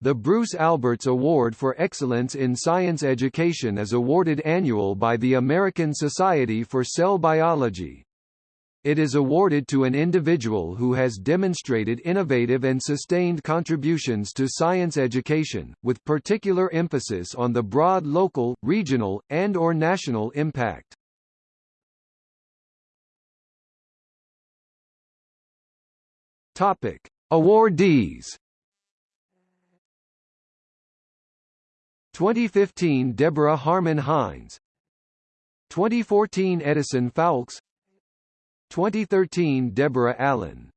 The Bruce Alberts Award for Excellence in Science Education is awarded annual by the American Society for Cell Biology. It is awarded to an individual who has demonstrated innovative and sustained contributions to science education, with particular emphasis on the broad local, regional, and or national impact. Topic: Awardees 2015 Deborah Harmon Hines. 2014 Edison Fowlkes 2013 Deborah Allen